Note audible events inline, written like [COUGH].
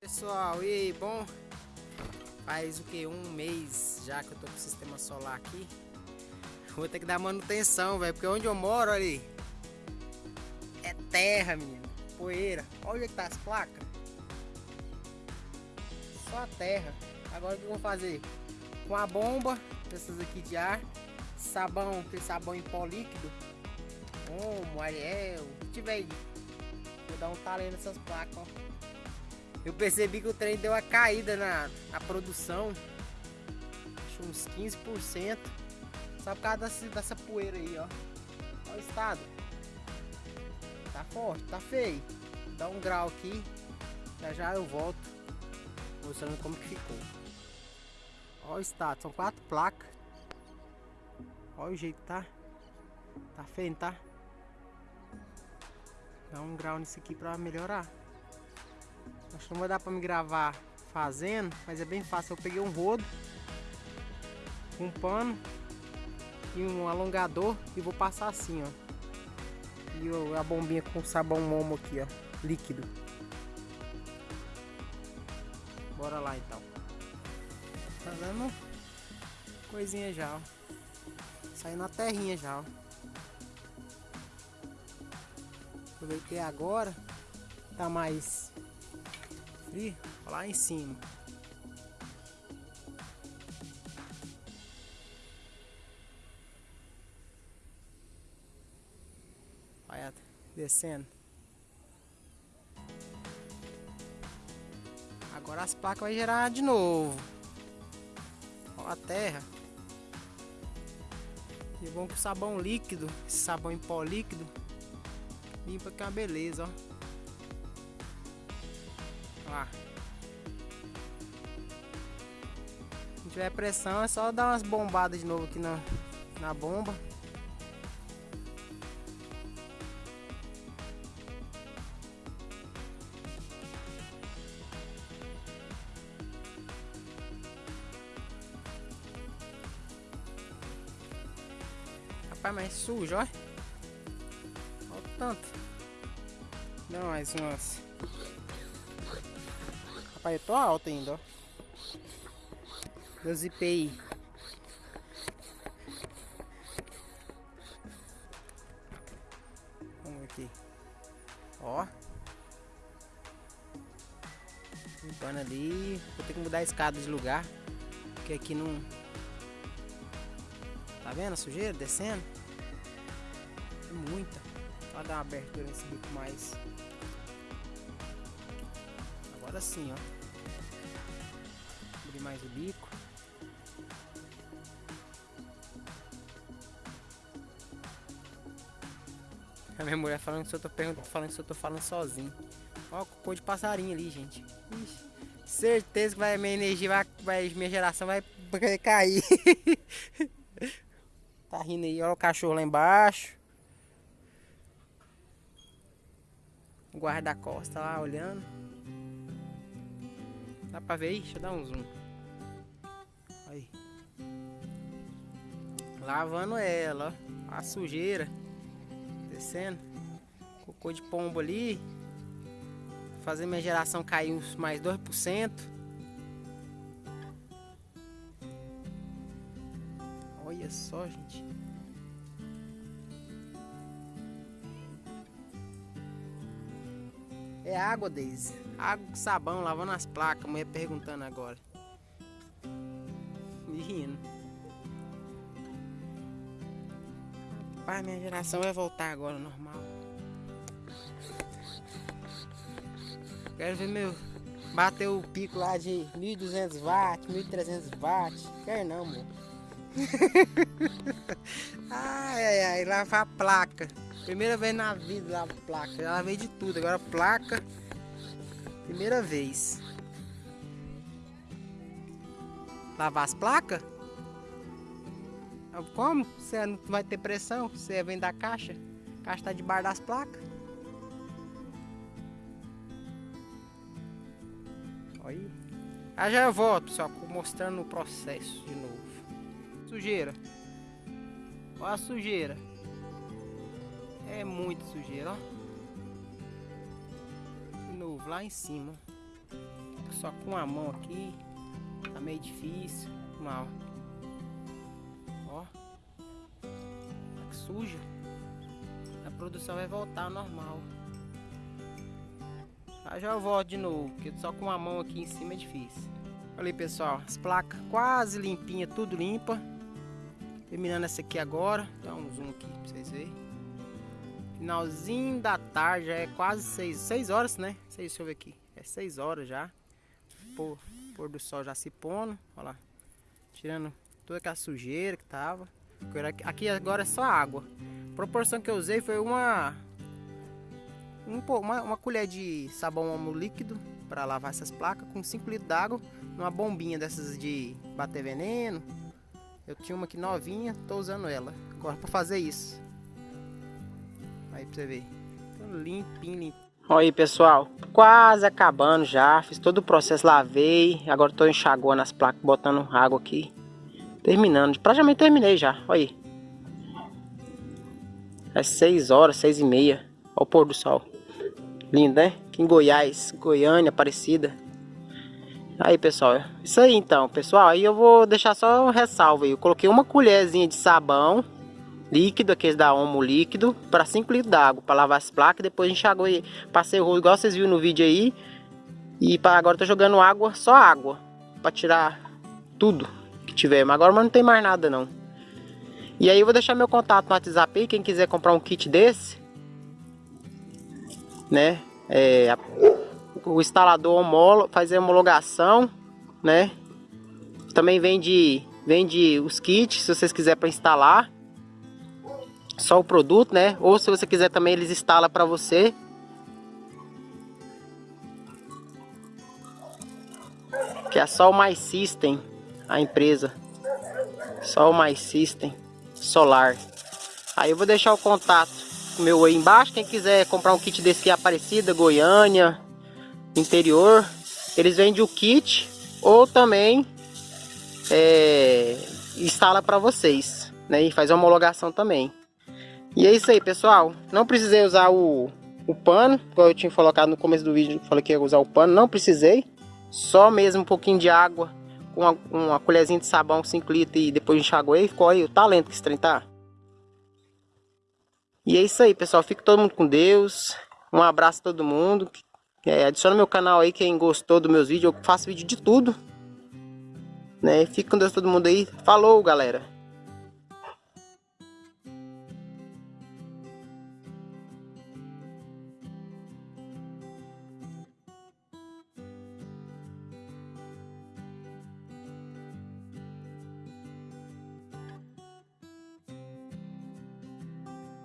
Pessoal, e aí, bom? Faz o que? Um mês já que eu tô com o sistema solar aqui. Vou ter que dar manutenção, velho, porque onde eu moro ali é terra, menino. Poeira. Olha é que tá as placas. Só a terra. Agora o que eu vou fazer? Com a bomba, essas aqui de ar, sabão, tem sabão em pó líquido, Omo, Ariel, tiver aí. Vou dar um talento nessas placas, ó. Eu percebi que o trem deu uma caída na, na produção. Acho uns 15%. Só por causa dessa, dessa poeira aí, ó. Olha o estado. Tá forte, tá feio. Dá um grau aqui. Já já eu volto. Mostrando como que ficou. Olha o estado. São quatro placas. Olha o jeito que tá. Tá feio, tá? Dá um grau nisso aqui pra melhorar. Acho que não vai dar pra me gravar fazendo, mas é bem fácil. Eu peguei um rodo, um pano e um alongador e vou passar assim, ó. E a bombinha com sabão momo aqui, ó, líquido. Bora lá então. Tá dando coisinha já, ó. Saindo a terrinha já, ó. Aproveitei agora, tá mais frio, lá em cima. Olha, descendo. Agora as placas vai gerar de novo. Olha a terra. E é bom que o sabão líquido, esse sabão em pó líquido, limpa que é uma beleza, ó. Lá. Se tiver pressão é só dar umas bombadas de novo aqui na, na bomba. Rapaz, mas sujo, ó. Olha o tanto. Não, mais umas. Rapaz, eu tô alto ainda, ó. Dos IPI. Vamos aqui. Ó. Limpando ali. Vou ter que mudar a escada de lugar. Porque aqui não Tá vendo a sujeira descendo? É muita. Vou dar uma abertura nesse bico mais. Agora sim, ó. Abrir mais o bico. A minha mulher falando que eu tô perguntando, falando que eu tô falando sozinho. Ó, cocô de passarinho ali, gente. Ixi, certeza que vai, minha energia vai, vai minha geração vai [LAUGHS] cair. Tá rindo aí, olha o cachorro lá embaixo. O guarda-costa lá olhando. Dá pra ver aí? Deixa eu dar um zoom. Aí. Lavando ela, ó. A sujeira. Descendo. Cocô de pombo ali. Fazer minha geração cair uns mais 2%. Olha só, gente. É água, Deise. Água com sabão, lavando as placas. A mulher perguntando agora. Me rindo. Pai, minha geração vai voltar agora normal. Quero ver meu... Bater o pico lá de 1200 watts, 1300 watts. Quer não, amor. [LAUGHS] ai, ai, ai, lavar a placa. Primeira vez na vida lavar placa. Já lavei de tudo, agora placa. Primeira vez. Lavar as placas? Como? Você não vai ter pressão? Você vem da caixa? A caixa tá debaixo das placas. Aí. Ah, já eu volto, pessoal, mostrando o processo de novo. Sujeira. Olha a sujeira. É muito sujeira, ó. Novo, lá em cima. só com a mão aqui. Tá meio difícil. Mal. Ó. Tá que suja. A produção vai voltar ao normal. Já já eu volto de novo, porque só com a mão aqui em cima é difícil. Olha aí, pessoal, as placas quase limpinha, tudo limpa. Terminando essa aqui agora, dá um zoom aqui pra vocês verem. Finalzinho da tarde, já é quase 6, 6 horas, né? 6, deixa eu ver aqui. É 6 horas já. Pôr, pôr do sol já se pondo, olha lá. Tirando toda aquela sujeira que tava. Aqui agora é só água. A proporção que eu usei foi uma um, uma, uma colher de sabão homo líquido para lavar essas placas com 5 litros d'água numa bombinha dessas de bater veneno. Eu tinha uma aqui novinha, tô usando ela agora para fazer isso. Aí pra você ver. Tô limpinho, limpinho. Olha aí pessoal, quase acabando já, fiz todo o processo, lavei, agora tô enxaguando as placas, botando água aqui, terminando, praticamente terminei já, olha aí. É 6 horas, 6 e meia, olha o pôr do sol. Lindo, né? Aqui em Goiás, Goiânia, Aparecida. Aí, pessoal, isso aí então, pessoal. Aí eu vou deixar só um ressalvo aí. Eu coloquei uma colherzinha de sabão líquido, aqueles da Omo líquido, para 5 litros d'água, para lavar as placas. Depois enxagou e passei o rolo, igual vocês viram no vídeo aí. E para agora tô jogando água, só água, para tirar tudo que tiver. Mas agora não tem mais nada não. E aí eu vou deixar meu contato no WhatsApp aí, quem quiser comprar um kit desse né? É, o instalador homolo, faz a homologação, né? Também vende, vende os kits, se vocês quiserem para instalar. Só o produto, né? Ou se você quiser também eles instalam para você. Que é só o Mais System, a empresa. Só o Mais System Solar. Aí eu vou deixar o contato meu aí embaixo. Quem quiser comprar um kit desse aqui, Aparecida, Goiânia, interior, eles vendem o kit ou também é, instala para vocês, né? E faz homologação também. E é isso aí, pessoal. Não precisei usar o, o pano, como eu tinha colocado no começo do vídeo, falei que ia usar o pano, não precisei. Só mesmo um pouquinho de água com uma, uma colherzinha de sabão 5 litros e depois enxaguei. Ficou aí o talento que esse tá. E é isso aí, pessoal. Fique todo mundo com Deus. Um abraço a todo mundo. É, adiciona meu canal aí, quem gostou dos meus vídeos. Eu faço vídeo de tudo. Né? Fique com Deus todo mundo aí. Falou, galera.